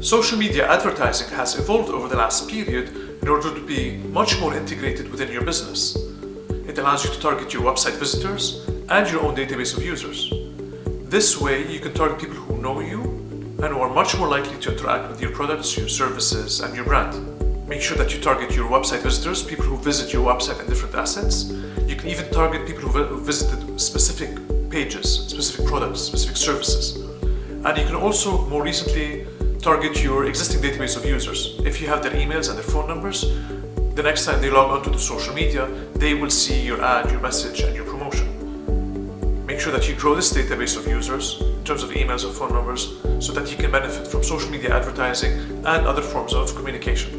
Social media advertising has evolved over the last period in order to be much more integrated within your business. It allows you to target your website visitors and your own database of users. This way, you can target people who know you and who are much more likely to interact with your products, your services, and your brand. Make sure that you target your website visitors, people who visit your website and different assets. You can even target people who visited specific pages, specific products, specific services. And you can also, more recently, target your existing database of users. If you have their emails and their phone numbers, the next time they log onto the social media, they will see your ad, your message, and your promotion. Make sure that you grow this database of users in terms of emails or phone numbers so that you can benefit from social media advertising and other forms of communication.